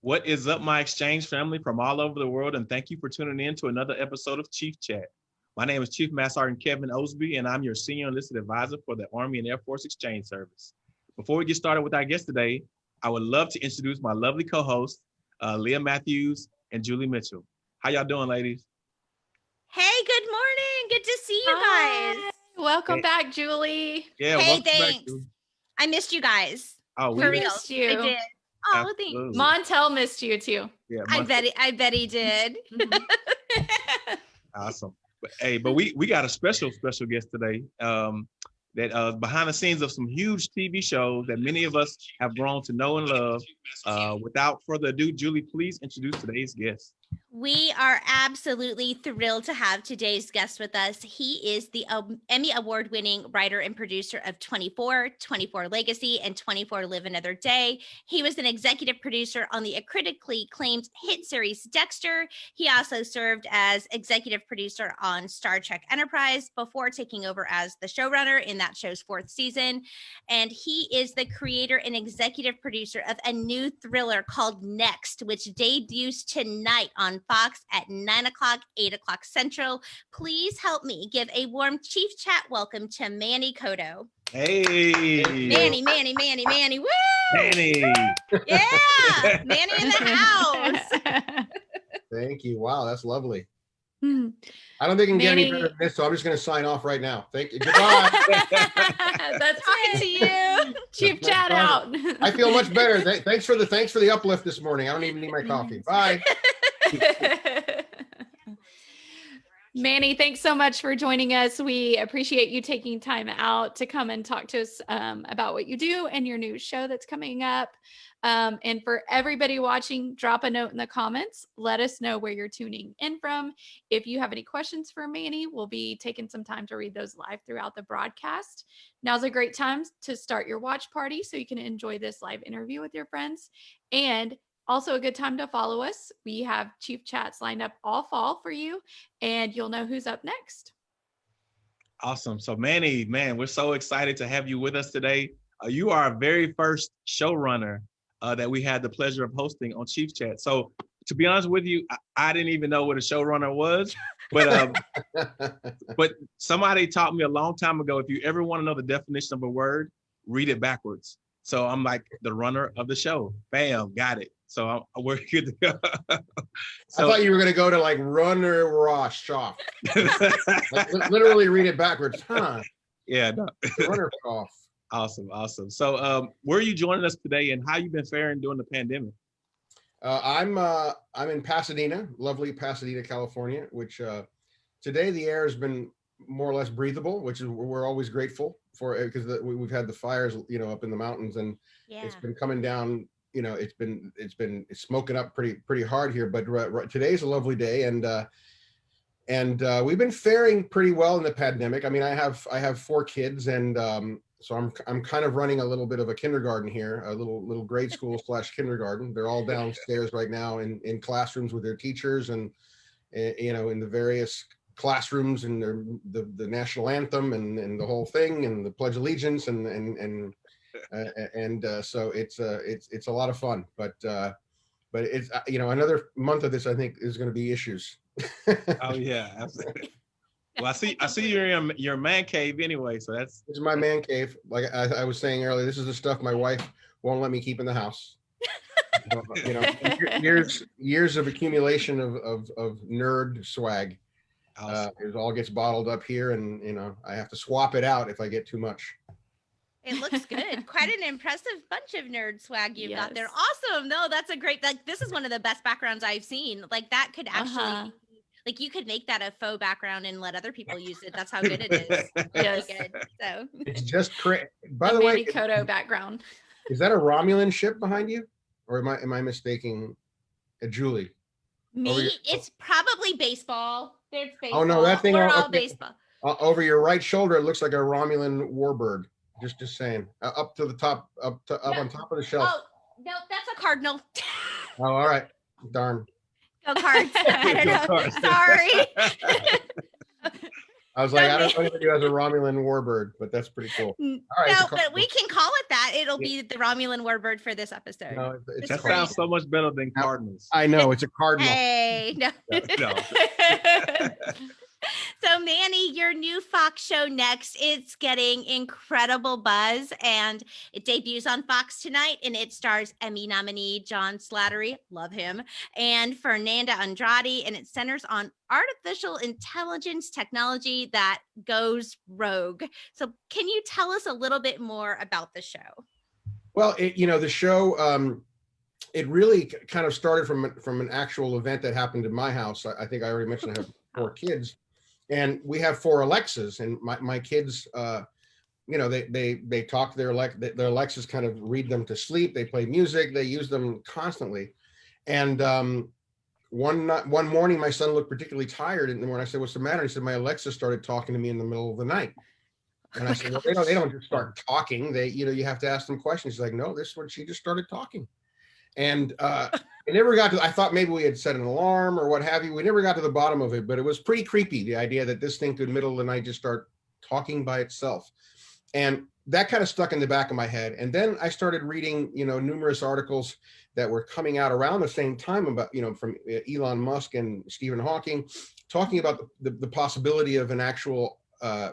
What is up, my exchange family from all over the world, and thank you for tuning in to another episode of Chief Chat. My name is Chief Master Sergeant Kevin Osby, and I'm your Senior Enlisted Advisor for the Army and Air Force Exchange Service. Before we get started with our guest today, I would love to introduce my lovely co-hosts, uh, Leah Matthews and Julie Mitchell. How y'all doing, ladies? Hey, good morning. Good to see you Hi. guys. Welcome Hey. back, Julie. Yeah, Hey, welcome back, thanks. Julie. I missed you guys. Oh, we For missed- real. missed you. I did. Oh, thanks. Absolutely. Montel missed you too. Yeah, I bet he, I bet he did. Awesome. But, hey, but we we got a special special guest today. Um, that uh, behind the scenes of some huge TV shows that many of us have grown to know and love. Uh, without further ado, Julie, please introduce today's guest. We are absolutely thrilled to have today's guest with us. He is the um, Emmy Award winning writer and producer of 24, 24 Legacy, and 24 Live Another Day. He was an executive producer on the critically acclaimed hit series Dexter. He also served as executive producer on Star Trek Enterprise before taking over as the showrunner in that show's fourth season. And he is the creator and executive producer of a new thriller called Next, which debuts tonight on Fox at 9 o'clock, 8 o'clock Central. Please help me give a warm Chief Chat welcome to Manny Coto. Hey, Manny, Manny, Manny, Manny. Woo! Manny. Yeah, Manny in the house. Thank you. Wow, that's lovely. Hmm. I don't think I can get any better than this, so I'm just going to sign off right now. Thank you. Goodbye. That's Talking to you. Chief chat out. I feel much better. Thanks for the thanks for the uplift this morning. I don't even need my coffee. Bye. Manny, thanks so much for joining us. We appreciate you taking time out to come and talk to us um, about what you do and your new show that's coming up. Um, and for everybody watching, drop a note in the comments. Let us know where you're tuning in from. If you have any questions for Manny, we'll be taking some time to read those live throughout the broadcast. Now's a great time to start your watch party so you can enjoy this live interview with your friends. And also a good time to follow us. We have Chief Chats lined up all fall for you, and you'll know who's up next. Awesome. So Manny, man, we're so excited to have you with us today. Uh, you are our very first showrunner uh, that we had the pleasure of hosting on Chief Chat. So to be honest with you, I, I didn't even know what a showrunner was, but um, but somebody taught me a long time ago. If you ever want to know the definition of a word, read it backwards. So I'm like the runner of the show. Bam, got it. So I'm, we're good to go. I thought you were going to go to like runner Rosh off. Like, li- literally read it backwards. Huh. yeah, no. Runner off. Awesome, awesome. So, um, where are you joining us today, and how you been faring during the pandemic? Uh, I'm uh, I'm in Pasadena, lovely Pasadena, California. Which uh, today the air has been more or less breathable, which is we're always grateful for because we, we've had the fires, you know, up in the mountains, and Yeah. it's been coming down. You know, it's been it's been it's smoking up pretty pretty hard here. But today's a lovely day, and uh, and uh, we've been faring pretty well in the pandemic. I mean, I have I have four kids, and um, so I'm I'm kind of running a little bit of a kindergarten here, a little little grade school slash kindergarten. They're all downstairs right now in in classrooms with their teachers, and eh, you know, in the various classrooms and their, the the national anthem and and the whole thing and the pledge of allegiance and and and and uh, so it's uh it's it's a lot of fun but uh but it's uh, you know another month of this i think is going to be issues. Oh yeah, absolutely. Well, I see, I see you're in your man cave anyway, so that's this is my man cave. Like I, I was saying earlier this is the stuff my wife won't let me keep in the house. You know years years of accumulation of of, of nerd swag uh, it all gets bottled up here and you know i have to swap it out if i get too much It looks good. Quite an impressive bunch of nerd swag you've got there. Yes. Awesome. No, that's a great like this is one of the best backgrounds I've seen. Like that could actually Uh-huh. like you could make that a faux background and let other people use it. That's how good it is. Really Yes. good. So it's just cra- by The the way Manny Coto background. is that a romulan ship behind you or am i am i mistaking uh, julie me, your- it's probably baseball. There's baseball. Oh, no, that thing We're on- all okay. baseball. uh, over your right shoulder it looks like a romulan warbird just just saying uh, up to the top up to up No. on top of the shelf Oh no, that's a cardinal. oh all right darn Go cards. I don't Go know. Cards. Sorry. I was like, I don't know if you as a Romulan warbird, but that's pretty cool. N- All right, it's a no, but we can call it that. It'll be the Romulan warbird for this episode. No, it's- it's It's That a cardinal. sounds so much better than Cardinals. I know it's a cardinal. Hey, no. No. So Manny, your new Fox show next, it's getting incredible buzz and it debuts on Fox tonight and it stars Emmy nominee John Slattery, love him, and Fernanda Andrade and it centers on artificial intelligence technology that goes rogue. So can you tell us a little bit more about the show? Well, it, you know, the show, um, it really kind of started from from an actual event that happened in my house. I, I think I already mentioned I have four kids, and we have four Alexas, and my my kids, uh, you know, they they they talk to their Alex their Alexas kind of read them to sleep. They play music. They use them constantly, and um, one night, one morning, my son looked particularly tired, and when I said, "What's the matter?" he said, "My Alexa started talking to me in the middle of the night." And I said, well, they don't, they don't just start talking. They, you know, you have to ask them questions. She's like, no, this is when she just started talking. And uh, it never got to, I thought maybe we had set an alarm or what have you. We never got to the bottom of it, but it was pretty creepy. The idea that this thing could middle of the night just start talking by itself. And that kind of stuck in the back of my head. And then I started reading, you know, numerous articles that were coming out around the same time about, you know, from uh, Elon Musk and Stephen Hawking, talking about the, the, the possibility of an actual uh,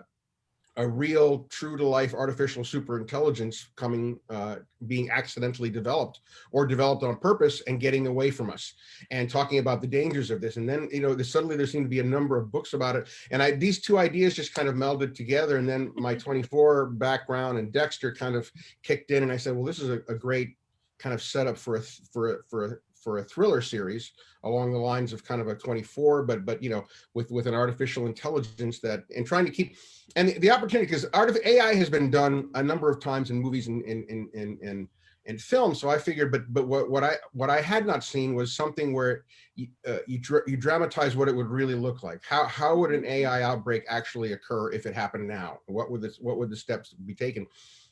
a real true to life artificial super intelligence coming uh, being accidentally developed or developed on purpose and getting away from us and talking about the dangers of this. And then you know suddenly there seemed to be a number of books about it. And i these two ideas just kind of melded together. And then my 24 background and dexter kind of kicked in. And i said well this is a, a great kind of setup for a for a, for a, for a thriller series along the lines of kind of a 24 but but you know with with an artificial intelligence that and trying to keep and the, the opportunity because art of AI has been done a number of times in movies and in in in in, in film. So I figured, but but what what I what I had not seen was something where you uh, you, you dramatize what it would really look like. How how would an AI outbreak actually occur if it happened now? What would this what would the steps be taken?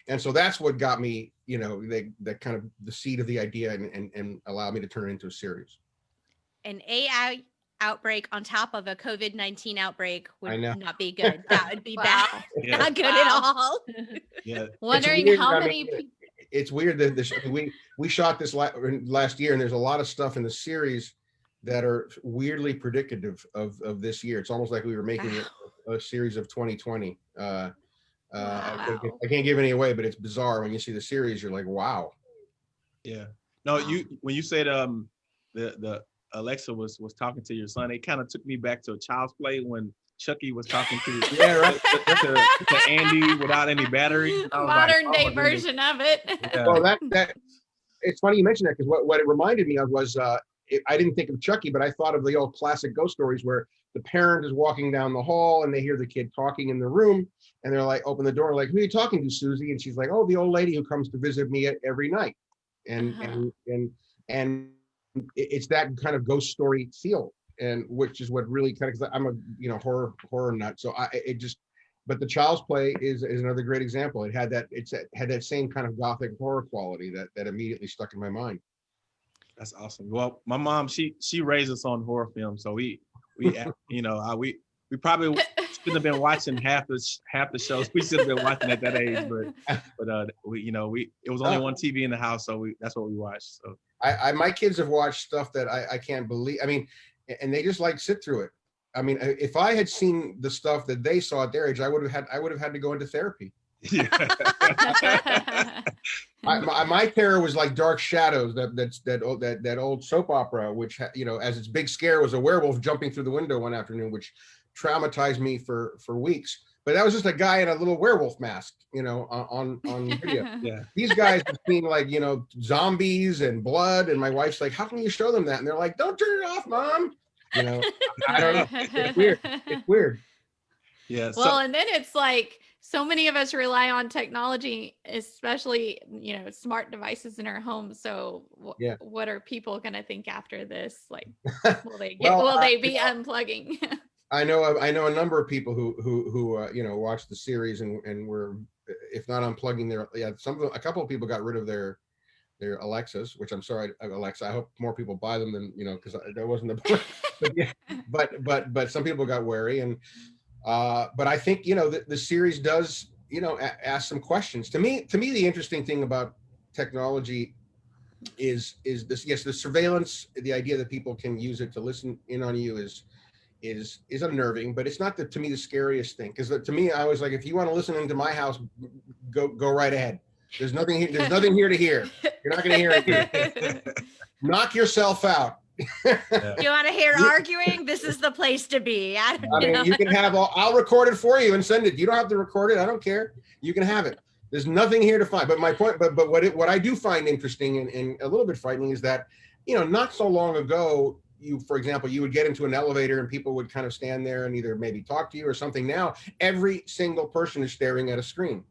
And so that's what got me, you know, the the kind of the seed of the idea and and, and allowed me to turn it into a series. An AI outbreak on top of a COVID 19 outbreak would not be good. That would be Wow. bad. Yeah, Not good at all. yeah. Wondering weird, how I many mean, people. it's weird that this we we shot this last year and there's a lot of stuff in the series that are weirdly predictive of of this year it's almost like we were making a, a series of 2020 uh uh I, can't, Wow. I can't give any away but it's bizarre when you see the series you're like wow Yeah. No, Wow. you when you said um the the Alexa was was talking to your son, it kind of took me back to a child's play when Chucky was talking to yeah right to, to- to Andy without any battery. I was like, Modern oh day version of it. Yeah. well that that it's funny you mentioned that because what, what it reminded me of was uh it, i didn't think of chucky but i thought of the old classic ghost stories where the parent is walking down the hall and they hear the kid talking in the room and they're like open the door like who are you talking to susie? And she's like oh the old lady who comes to visit me every night. And Uh-huh. and and and it's that kind of ghost story feel and which is what really kind of because i'm a you know horror horror nut. So i it just but the child's play is is another great example. It had that it's it had that same kind of gothic horror quality that that immediately stuck in my mind. That's awesome. Well, my mom, she she raised us on horror films, so we we you know uh, we we probably shouldn't have been watching half the half the shows we should have been watching at that age, but but uh we you know we it was only Oh. one TV in the house, so we that's what we watched. So I, I my kids have watched stuff that I, I can't believe. I mean, and they just like sit through it. I mean, if I had seen the stuff that they saw at their age, I would have had I would have had to go into therapy. Yeah. I, my, my terror was like Dark Shadows, that that's that old that that old soap opera, which you know, as its big scare was a werewolf jumping through the window one afternoon, which traumatized me for for weeks. But that was just a guy in a little werewolf mask, you know, on on, on video. yeah. these guys have seen like you know zombies and blood and my wife's like how can you show them that and they're like don't turn it off mom you know i don't know it's weird it's weird Yeah. So, well, and then it's like so many of us rely on technology, especially you know smart devices in our homes. So, Yeah. what are people going to think after this? Like, will they get? Well, will they be unplugging? i know i know a number of people who who who uh, you know watched the series and and were if not unplugging their yeah some of them, a couple of people got rid of their their alexas which i'm sorry uh, alexa i hope more people buy them than you know because that wasn't the but yeah but but but some people got wary and Uh, but I think you know the, the series does you know a- ask some questions. To me, to me, the interesting thing about technology is is this yes the surveillance the idea that people can use it to listen in on you is is is unnerving but it's not the to me the scariest thing. Because to me i was like if you want to listen into my house go go right ahead. There's nothing here there's nothing here to hear. You're not going to hear it knock yourself out you want to hear arguing? This is the place to be. I, i you know. mean you can have all i'll record it for you and send it you don't have to record it i don't care you can have it there's nothing here to find but my point but but what it what i do find interesting and, and a little bit frightening is that you know not so long ago you for example you would get into an elevator and people would kind of stand there and either maybe talk to you or something now every single person is staring at a screen.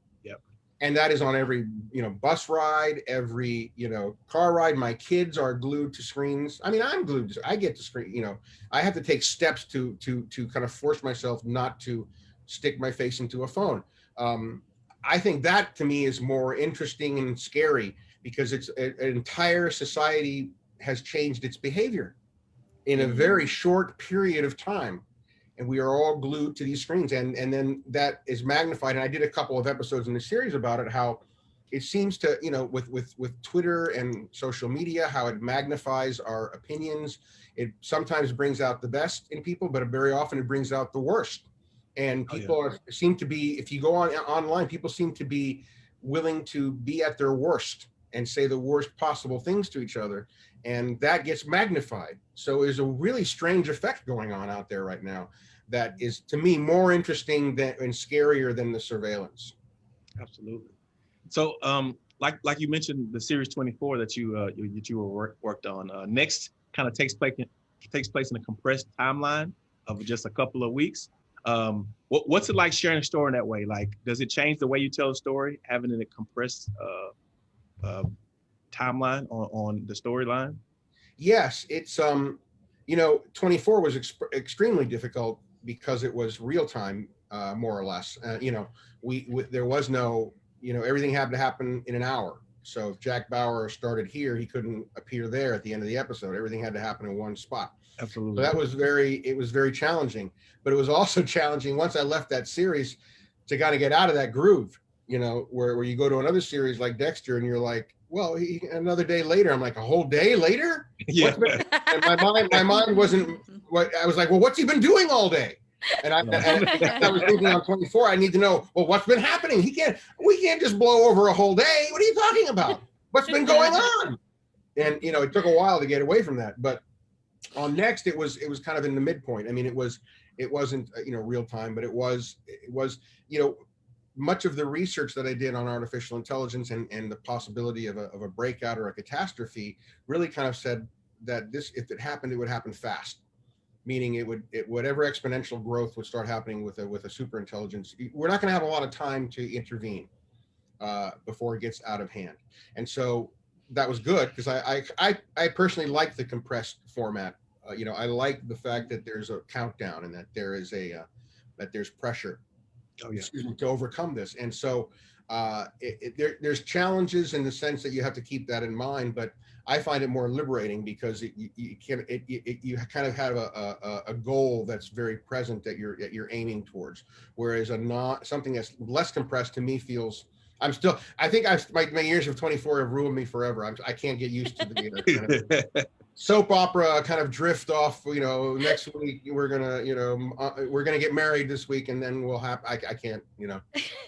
And that is on every you know bus ride every you know car ride. My kids are glued to screens. I mean i'm glued to, i get to screen you know i have to take steps to to to kind of force myself not to stick my face into a phone. Um, I think that to me is more interesting and scary because it's an entire society has changed its behavior in a very short period of time. And we are all glued to these screens. And, and then that is magnified. And I did a couple of episodes in the series about it, how it seems to, you know, with, with, with Twitter and social media, how it magnifies our opinions. It sometimes brings out the best in people, but very often it brings out the worst and Oh, yeah. people are seem to be if you go on online people seem to be willing to be at their worst and say the worst possible things to each other and that gets magnified so there's a really strange effect going on out there right now that is to me more interesting than and scarier than the surveillance Absolutely. So, um, like like you mentioned, the series 24 that you uh you, that you were work, worked on uh, next kind of takes place in, takes place in a compressed timeline of just a couple of weeks. Um, what, what's it like sharing a story in that way? Like, does it change the way you tell a story, having it in a compressed uh, timeline on on the storyline? yes it's um you know 24 was exp- extremely difficult because it was real time uh more or less. Uh, you know we, we there was no you know everything had to happen in an hour. So if jack bauer started here he couldn't appear there at the end of the episode. Everything had to happen in one spot. Absolutely. so that was very it was very challenging. But it was also challenging once i left that series to kind of get out of that groove you know where, where you go to another series like dexter and you're like well he, another day later i'm like a whole day later? Yeah. and my mind my mind wasn't what i was like well what's he been doing all day? And i, and I was thinking on 24 i need to know well what's been happening? He can't we can't just blow over a whole day. What are you talking about? What's been going on? And you know it took a while to get away from that but on next it was it was kind of in the midpoint. I mean it was it wasn't uh, you know real time but it was it was you know much of the research that i did on artificial intelligence and and the possibility of a, of a breakout or a catastrophe really kind of said that this if it happened it would happen fast. Meaning it would it whatever exponential growth would start happening with a with a super intelligence we're not going to have a lot of time to intervene uh, before it gets out of hand. And so that was good because I, I i i personally like the compressed format. Uh, you know i like the fact that there's a countdown and that there is a uh, that there's pressure Oh yeah. excuse me, to overcome this. And so uh, it, it, there, there's challenges in the sense that you have to keep that in mind, but I find it more liberating because it, you, you can it, it, you kind of have a, a, a goal that's very present that you're that you're aiming towards. Whereas a not something that's less compressed to me feels. I'm still. I think I've my, my years of 24 have ruined me forever. I'm, I can't get used to the kind of soap opera kind of drift off. You know, next week we're gonna, you know, uh, we're gonna get married this week, and then we'll have. I, I can't. You know,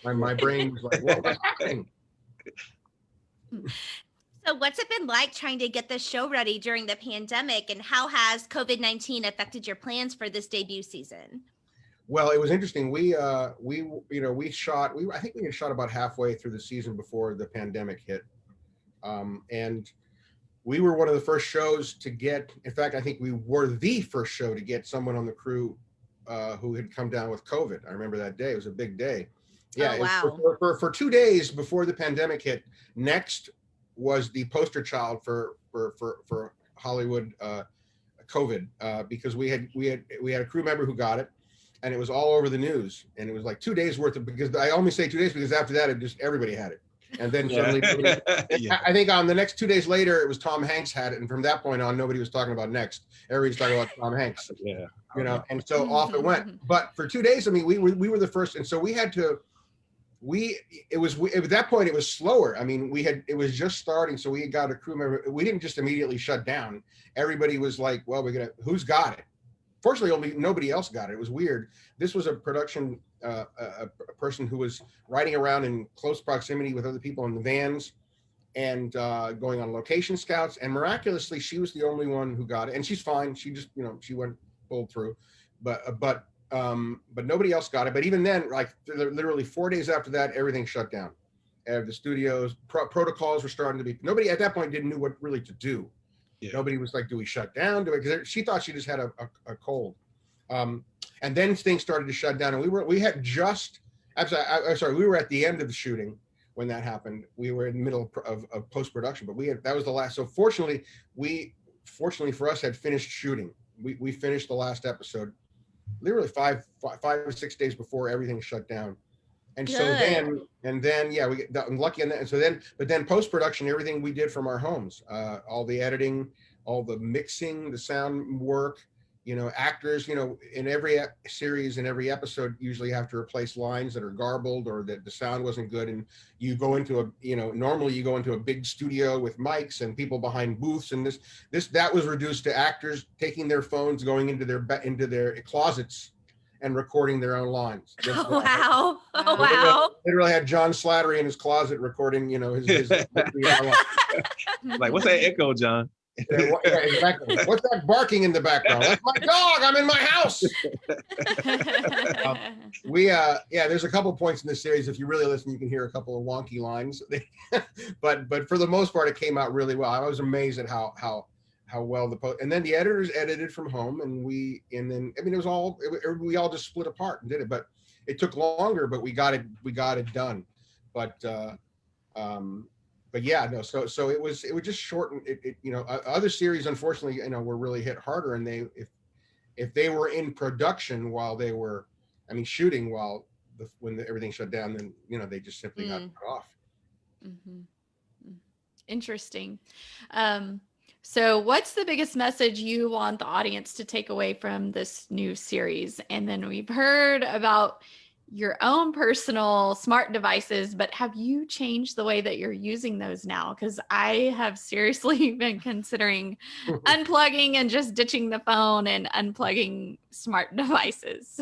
my my brain was like, what was happening? So, what's it been like trying to get the show ready during the pandemic, and how has COVID 19 affected your plans for this debut season? Well, it was interesting. We uh we you know we shot we I think we had shot about halfway through the season before the pandemic hit, um, and we were one of the first shows to get. In fact, I think we were the first show to get someone on the crew uh, who had come down with COVID. I remember that day. It was a big day. Yeah, Oh, wow. for, for, for for two days before the pandemic hit. Next was the poster child for for for for Hollywood uh, COVID uh, because we had we had we had a crew member who got it and it was all over the news and it was like two days worth of because i only say two days because after that it just everybody had it and then Yeah. suddenly Yeah. I I think on the next two days later, it was Tom Hanks had it, and from that point on, nobody was talking about next. Everybody's talking about Tom Hanks, Yeah. you know, and so mm-hmm. off it went. Mm-hmm. But for two days, I mean, we were we were the first, and so we had to. We it was we, at that point it was slower. I mean, we had it was just starting, so we got a crew member. We didn't just immediately shut down. Everybody was like, "Well, we're gonna who's got it." Fortunately, only nobody else got it. It was weird. This was a production uh, a, a person who was riding around in close proximity with other people in the vans and uh, going on location scouts. And miraculously, she was the only one who got it, and she's fine. She just, you know, she went pulled through, but uh, but um, but nobody else got it. But even then, like literally four days after that, everything shut down. Uh, the studios pro- protocols were starting to be. Nobody at that point didn't know what really to do. Yeah. Nobody was like, "Do we shut down?" Do we? Because she thought she just had a, a, a cold. Um, and then things started to shut down, and we were we had just. I'm sorry, I, I'm sorry. We were at the end of the shooting when that happened. We were in the middle of, of, post production, but we had that was the last. So fortunately, we fortunately for us had finished shooting. We we finished the last episode, literally five five, five or six days before everything shut down. And so then and then yeah we got lucky in that. And so then but then post production everything we did from our homes, uh, all the editing, all the mixing, the sound work. You know, actors. You know, in every series, in every episode, usually have to replace lines that are garbled or that the sound wasn't good, and you go into a you know normally you go into a big studio with mics and people behind booths and this this that was reduced to actors taking their phones going into their into their closets and recording their own lines This- Oh, wow. Oh, Wow. wow. literally had john slattery in his closet recording you know his, his Like, what's that echo, John? Yeah, what- yeah, exactly. what's that barking in the background? That's my dog i'm in my house! We uh yeah there's a couple points in this series. If you really listen you can hear a couple of wonky lines. But but for the most part it came out really well. I was amazed at how how how well the post and then the editors edited from home and we and then i mean it was all it, we all just split apart and did it but it took longer but we got it we got it done. But uh um but yeah no so so it was it was just shorten it, it you know other series unfortunately you know were really hit harder and they if if they were in production while they were i mean shooting while the when the, everything shut down then you know they just simply got Mm. cut off. Mm. Interesting. Um, so, what's the biggest message you want the audience to take away from this new series? And then we've heard about your own personal smart devices, but have you changed the way that you're using those now? Because I have seriously been considering unplugging and just ditching the phone and unplugging smart devices.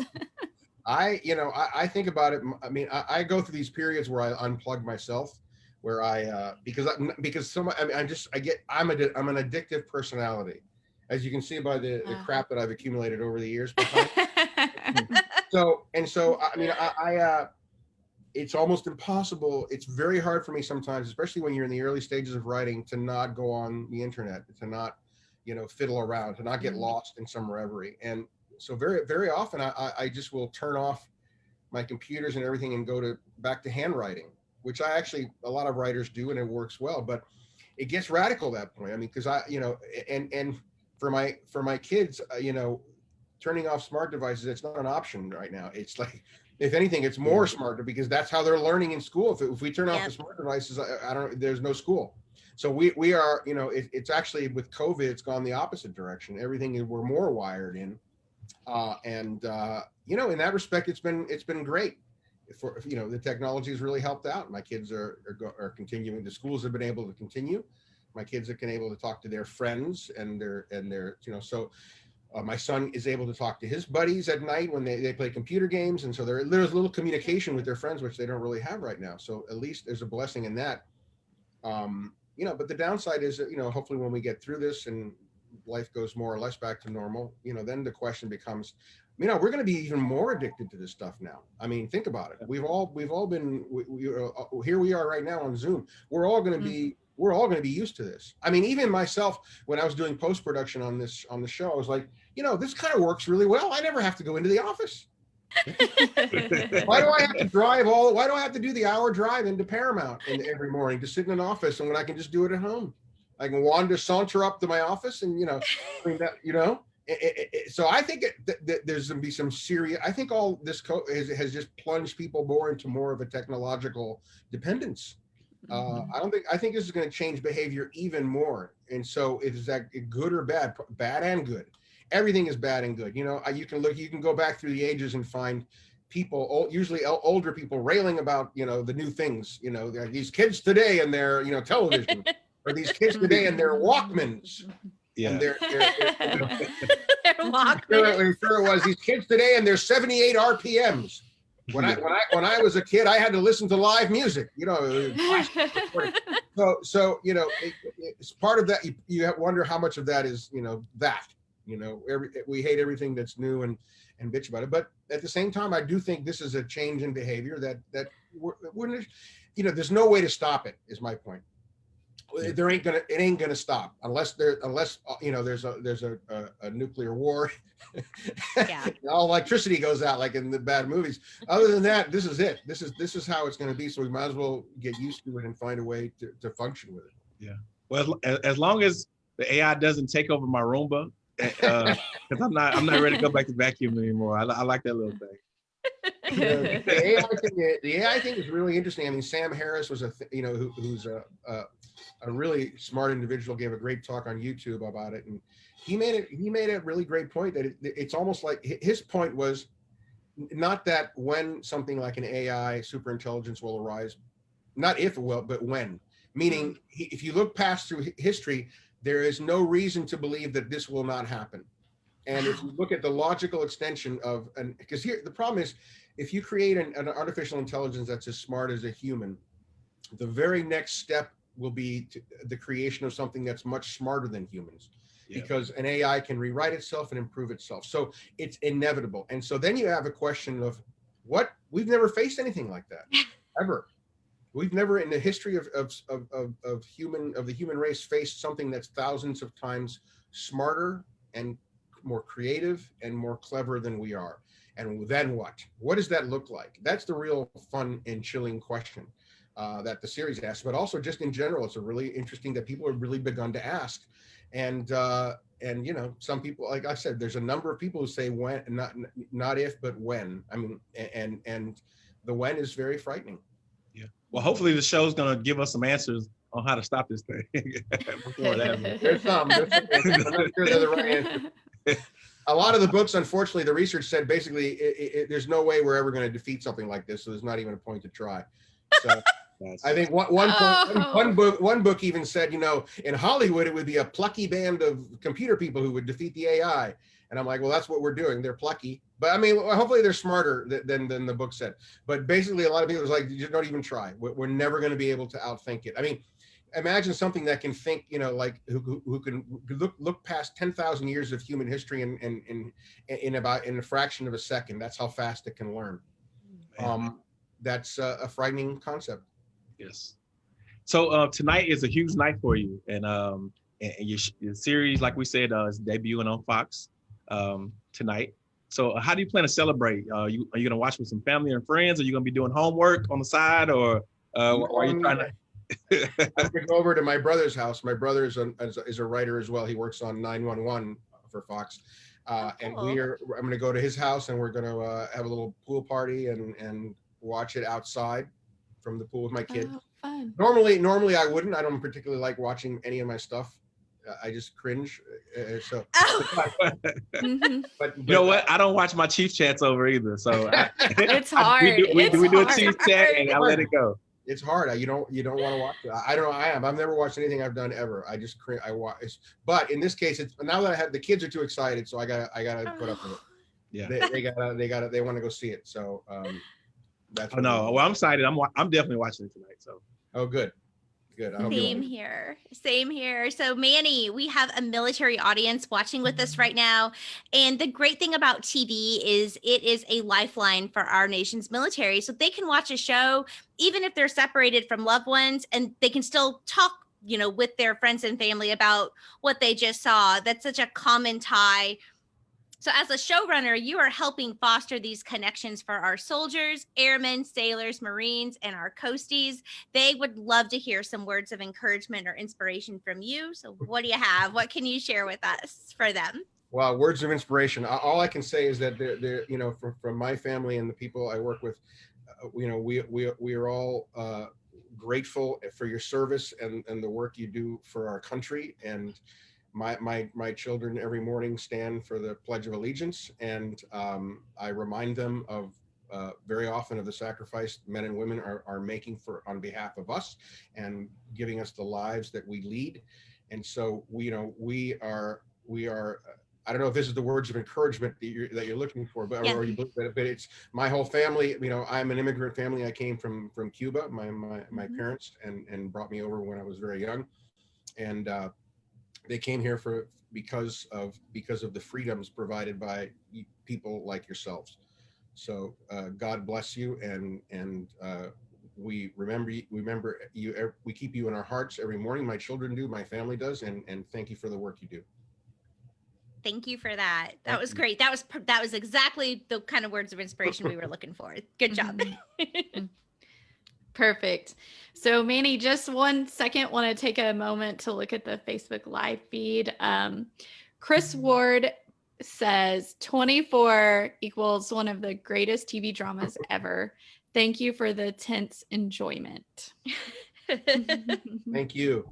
I, you know, I, I think about it. I mean, I, I go through these periods where I unplug myself, where I, uh, because I, because so much, I mean, I'm just, I get, I'm a, I'm an addictive personality, as you can see by the, the Uh-huh. crap that I've accumulated over the years. so, and so, I mean, I, I, uh, it's almost impossible. It's very hard for me sometimes, especially when you're in the early stages of writing, to not go on the internet, to not, you know, fiddle around, to not get Mhm. lost in some reverie. And so very, very often I, I, I just will turn off my computers and everything and go to back to handwriting, which I actually, a lot of writers do and it works well, but it gets radical at that point. I mean, cause I, you know, and, and for my, for my kids, uh, you know, turning off smart devices, it's not an option right now. It's like, if anything, it's more smarter because that's how they're learning in school. If, if we turn off the smart devices, I, I don't, there's no school. So we, we are, you know, it, it's actually with COVID, it's gone the opposite direction. Everything we're more wired in. Uh, and, uh, you know, in that respect, it's been, it's been great for, you know, the technology has really helped out. My kids are, are, go, are continuing, the schools have been able to continue. My kids have been able to talk to their friends and their, and their, you know, so uh, my son is able to talk to his buddies at night when they, they play computer games. And so there, there's a little communication with their friends, which they don't really have right now. So at least there's a blessing in that. Um, you know, but the downside is that, you know, hopefully when we get through this and life goes more or less back to normal, you know, then the question becomes, you know, we're going to be even more addicted to this stuff now. I mean, think about it. We've all, we've all been, we, we, uh, here we are right now on Zoom. We're all going to be, we're all going to be used to this. I mean, even myself, when I was doing post production on this, on the show, I was like, you know, this kind of works really well. I never have to go into the office. Why do I have to drive all? Why do I have to do the hour drive into Paramount in, every morning to sit in an office and when I can just do it at home? I can wander, saunter up to my office, and you know, I mean that, you know. It- it- it- so I think it, th- th- there's going to be some serious. I think all this co- has, has just plunged people more into more of a technological dependence. Uh, Mhm. I don't think I think this is going to change behavior even more. And so is that good or bad? Bad and good. Everything is bad and good. You know, you can look, you can go back through the ages and find people, ol- usually older people, railing about you know the new things. You know, these kids today and their you know television, or these kids today and their Walkmans Yeah. and their. their, their you know, They're sure, Walkman. it- sure it was these kids today and their 78 RPMs. When I when I when I was a kid, I had to listen to live music. You know, so so you know it, it's part of that you, you have- wonder how much of that is you know that you know every we hate everything that's new and and bitch about it but at the same time i do think this is a change in behavior that that wouldn't you know there's no way to stop it is my point Yeah. There ain't gonna it ain't gonna stop unless there unless uh, you know there's a there's a, a, a nuclear war Yeah. all electricity goes out like in the bad movies other than that this is it this is this is how it's going to be so we might as well get used to it and find a way to, to function with it yeah Well, as, as long as the AI doesn't take over my Roomba, because I'm not I'm not ready to go back to vacuum anymore. I, I like that little thing. the, the AI thing, the AI thing is really interesting. I mean, Sam Harris was a, th- you know, who, who's a, a, a really smart individual, gave a great talk on YouTube about it, and he made it. He made a really great point that it, it's almost like his point was not that when something like an AI superintelligence will arise, not if it will, but when. Meaning, mm-hmm. if you look past through history, there is no reason to believe that this will not happen. And if you look at the logical extension of, and because here the problem is, if you create an, an artificial intelligence that's as smart as a human, the very next step will be to, the creation of something that's much smarter than humans Yeah. because an AI can rewrite itself and improve itself. So it's inevitable. And so then you have a question of what we've never faced anything like that ever. We've never in the history of, of, of, of, of human of the human race faced something that's thousands of times smarter and more creative and more clever than we are. And then what? What does that look like? That's the real fun and chilling question uh, that the series asks, but also just in general, it's a really interesting that people have really begun to ask. And uh, and you know, some people, like I said, there's a number of people who say when, not not if, but when. I mean, and and the when is very frightening. Yeah. Well, hopefully the show's gonna give us some answers on how to stop this thing. before that. There's some. There's some I'm not sure they're the right answer. a lot of the books, unfortunately, the research said basically it, it, it- there's no way we're ever going to defeat something like this. So there's not even a point to try. So That's- I think one, one, point- oh. one- Oh. one book one book even said, you know, in Hollywood it would be a plucky band of computer people who would defeat the AI. And I'm like, well, that's what we're doing. They're plucky, but I mean, hopefully they're smarter th- than than the book said. But basically, a lot of people was like, you don't even try. We're, we're never going to be able to outthink it. I mean, imagine something that can think, you know, like who, who, can look look past ten thousand years of human history in in, in in about in a fraction of a second. That's how fast it can learn. Um, that's a, a frightening concept. Yes. So uh, tonight is a huge night for you, and um, and your, your series, like we said, uh, is debuting on Fox um, tonight. So uh, how do you plan to celebrate? Uh, you are you gonna watch with some family and friends? Are you gonna be doing homework on the side, or uh, are you trying to? I'm gonna go over to my brother's house. My brother is a, is a, writer as well. He works on 911 for Fox. Uh, and cool. we are, I'm gonna go to his house and we're gonna uh, have a little pool party and, and watch it outside from the pool with my kid. Oh, fun. Normally, normally I wouldn't. I don't particularly like watching any of my stuff. Uh, I just cringe. Uh, so, Oh, Mhm. but, You know what? I don't watch my chief chats over either. So I, It's I- hard. we do, we, It's we do a hard. chief chat and I let it go. It's hard. I- You don't you don't want to watch it. I don't know. I am. I've never watched anything I've done ever. I just. I watch. But in this case, it's now that I have the kids are too excited, so I got I got to put up with it. Yeah. they, they gotta they gotta they want to go see it so um that's Oh no. Well. I'm excited. I'm wa- I'm definitely watching it tonight. So oh good good Same here. Same here. So, Manny, we have a military audience watching with Mm-hmm. us right now. And the great thing about TV is it is a lifeline for our nation's military. So, they can watch a show, even if they're separated from loved ones, and they can still talk, you know, with their friends and family about what they just saw. That's such a common tie. So, as a showrunner, you are helping foster these connections for our soldiers, airmen, sailors, Marines, and our coasties they would love to hear some words of encouragement or inspiration from you. So, what do you have? What can you share with us for them? well words of inspiration all i can say is that they're, they're you know from, from my family and the people i work with uh, you know we we, we are all uh grateful for your service and, and the work you do for our country. And my, my, my children every morning stand for the Pledge of Allegiance. And um, I remind them of uh, very often of the sacrifice men and women are, are making for on behalf of us and giving us the lives that we lead. And so we, you know, we are, we are, I don't know if this is the words of encouragement that you're, that you're looking for, but, Yeah. or you, but, but it's my whole family, you know, I'm an immigrant family. I came from, from Cuba, my, my, my Mhm. parents and, and brought me over when I was very young. And, uh, they came here for, because of, because of the freedoms provided by people like yourselves. So, uh, God bless you and, and, uh, we remember, you- remember you, we keep you in our hearts every morning. My children do, my family does, and, and thank you for the work you do. Thank you for that. That Thank was you. great. That was that was exactly the kind of words of inspiration we were looking for. Good job. Perfect. So Manny, just one second, want to take a moment to look at the Facebook live feed. Um, Chris Ward says 24 equals one of the greatest TV dramas ever. Thank you for the tense enjoyment. Thank you.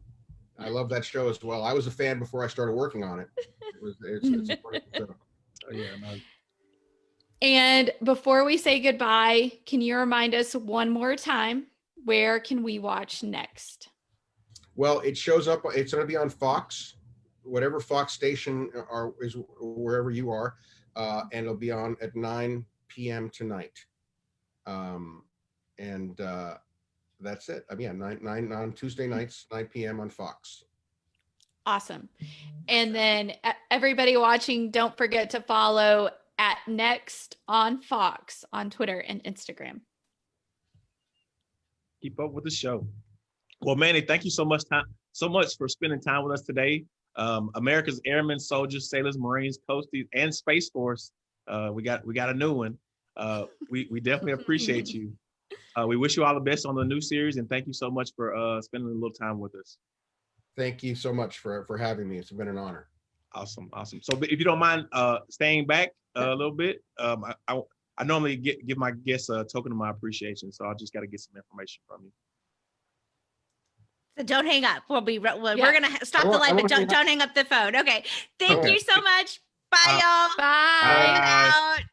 I love that show as well. I was a fan before I started working on it. It was, it's, it's a wonderful show. Oh, yeah, no, And before we say goodbye, can you remind us one more time where can we watch next? Well, it shows up, it's gonna be on Fox, whatever Fox station are, is wherever you are. Uh, and it'll be on at nine PM tonight. Um, and, uh, that's it. I mean, yeah, nine, nine, on Tuesday nights, nine PM on Fox. Awesome. And then everybody watching, don't forget to follow at Next on Fox on Twitter and Instagram. Keep up with the show. Well, Manny, thank you so much time, so much for spending time with us today. Um, America's Airmen, Soldiers, Sailors, Marines, Coasties, and Space Force. Uh, we got we got a new one. Uh, we we definitely appreciate you. Uh, we wish you all the best on the new series, and thank you so much for uh, spending a little time with us. Thank you so much for, for having me. It's been an honor. Awesome, awesome. So, if you don't mind uh, staying back uh, a little bit, um, I, I I normally get give my guests a token of my appreciation, so I just got to get some information from you. So don't hang up. We'll be re- we're, Yeah. we're gonna stop I the won't- live, but don't hang up. don't hang up the phone. Okay. Thank Okay. you so much. Bye, Uh, y'all. Bye. Bye. Out.